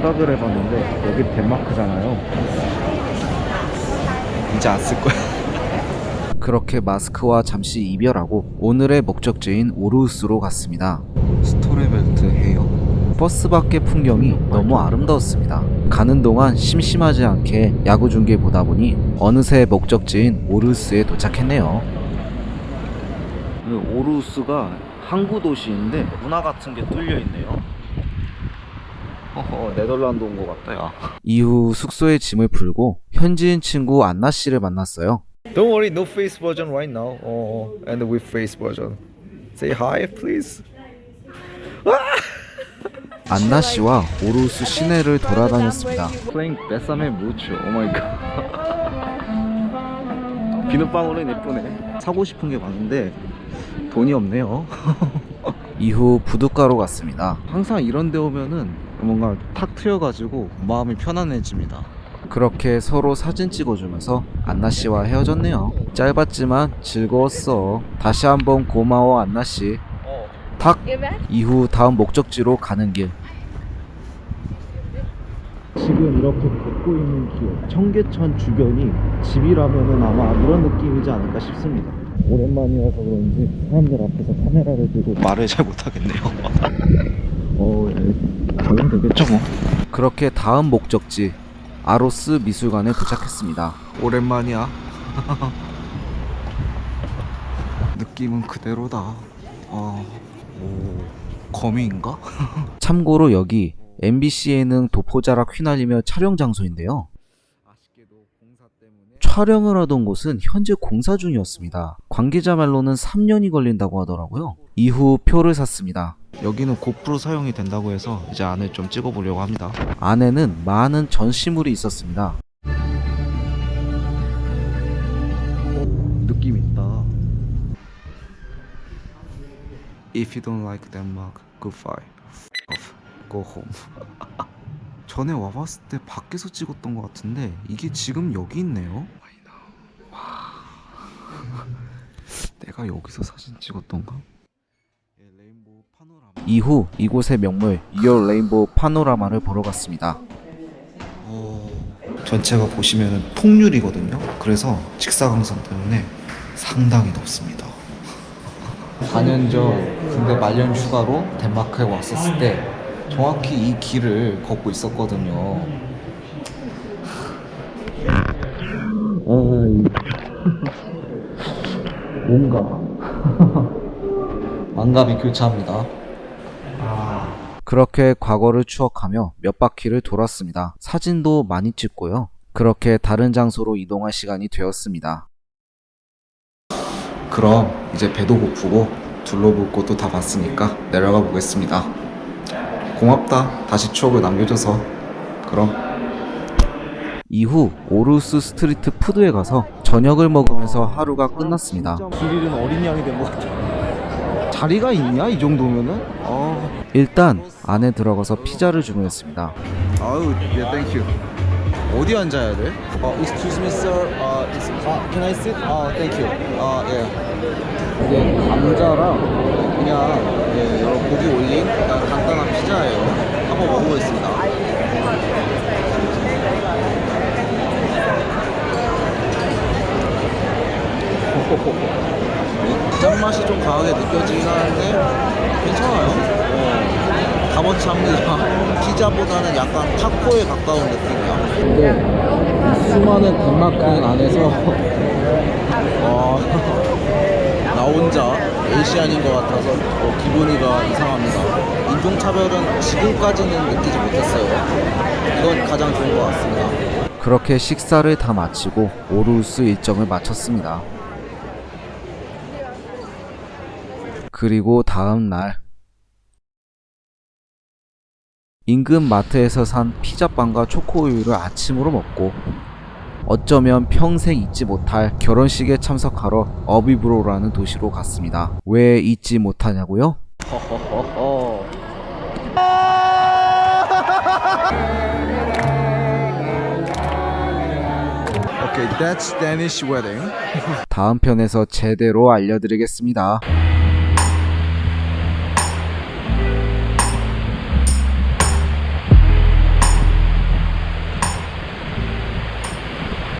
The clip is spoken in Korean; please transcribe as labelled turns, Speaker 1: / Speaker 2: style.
Speaker 1: 생각을 해봤는데 여기 덴마크잖아요. 이제 안 쓸 거야. 그렇게 마스크와 잠시 이별하고 오늘의 목적지인 오르우스로 갔습니다. 스토레벨트 헤어. 버스 밖의 풍경이 너무 아름다웠습니다. 가는 동안 심심하지 않게 야구 중계 보다 보니 어느새 목적지인 오르우스에 도착했네요. 오르우스가 항구 도시인데 운하 같은 게 뚫려 있네요. 허허 네덜란드 온 것 같다 야. 이후 숙소에 짐을 풀고 현지인 친구 안나 씨를 만났어요.
Speaker 2: Don't worry, no face version right now. Oh, and with face version. Say hi, please.
Speaker 1: 안나 씨와 오루스 시내를 돌아다녔습니다. Playing Bésame Mucho oh my god 비눗방울은 예쁘네. 사고 싶은 게 많은데 돈이 없네요. 이후 부둣가로 갔습니다. 항상 이런 데 오면은 뭔가 탁 트여가지고 마음이 편안해집니다. 그렇게 서로 사진 찍어주면서 안나씨와 헤어졌네요. 짧았지만 즐거웠어. 다시 한번 고마워 안나씨. 탁 이후 다음 목적지로 가는 길. 지금 이렇게 걷고 있는 길 청계천 주변이 집이라면은 아마 이런 느낌이지 않을까 싶습니다. 오랜만이어서 그런지 사람들 앞에서 카메라를 들고 말을 잘 못하겠네요. 어, 예. 적용되겠죠 뭐 그렇게 다음 목적지 아로스 미술관에 도착했습니다 오랜만이야 느낌은 그대로다 어... 오... 거미인가? 참고로 여기 MBC 예능 도포자락 휘날리며 촬영 장소인데요 촬영을 하던 곳은 현재 공사 중이었습니다. 관계자 말로는 3년이 걸린다고 하더라고요. 이후 표를 샀습니다. 여기는 고프로 사용이 된다고 해서 이제 안을 좀 찍어보려고 합니다. 안에는 많은 전시물이 있었습니다. 오, 느낌 있다. If you don't like Denmark, goodbye. Go home. 전에 와봤을 때 밖에서 찍었던 것 같은데 이게 지금 여기 있네요. 와. 내가 여기서 사진 찍었던가? 이후 이곳의 명물 Your Rainbow 파노라마를 보러 갔습니다. 전체가 보시면 통유리거든요. 그래서 직사광선 때문에 상당히 덥습니다. 4년 전 군대 말년 휴가로 덴마크에 왔었을 때 정확히 이 길을 걷고 있었거든요. 뭔가 만감이 교차합니다. 그렇게 과거를 추억하며 몇 바퀴를 돌았습니다. 사진도 많이 찍고요. 그렇게 다른 장소로 이동할 시간이 되었습니다. 그럼 이제 배도 고프고 둘러볼 곳도 다 봤으니까 내려가 보겠습니다. 고맙다. 다시 추억을 남겨줘서. 그럼. 이후 오루스 Street Food에 가서 저녁을 먹으면서 하루가 끝났습니다. 길 잃은 어린 양이 된 것 같아. 자리가 있냐 이 정도면은? 어... 일단 안에 들어가서 피자를 주문했습니다.
Speaker 2: 아유, 예, thank you. 어디 앉아야 돼? 어, excuse me, sir. 어, is, 아, can I sit? 아, thank you. 아, 예.
Speaker 1: 이게 감자랑
Speaker 2: 그냥 예, 여러 고기 올린 간단한 피자예요. 한번 먹어보겠습니다. 이 짠맛이 좀 강하게 느껴지긴 하는데 괜찮아요. 어, 값어치 합니다. 피자보다는 약간 타코에 가까운 느낌이야.
Speaker 1: 근데 이 수많은 덴마크인 안에서
Speaker 2: 어, 나 혼자 에이시안인 것 같아서 어, 기분이가 이상합니다. 인종차별은 지금까지는 느끼지 못했어요. 이건 가장 좋은 것 같습니다.
Speaker 1: 그렇게 식사를 다 마치고 오르우스 일정을 마쳤습니다. 그리고 다음 날 인근 마트에서 산 피자빵과 초코우유를 아침으로 먹고 어쩌면 평생 잊지 못할 결혼식에 참석하러 어비브로라는 도시로 갔습니다. 왜 잊지 못하냐고요? 허허허허. Okay, that's Danish wedding. 다음 편에서 제대로 알려드리겠습니다.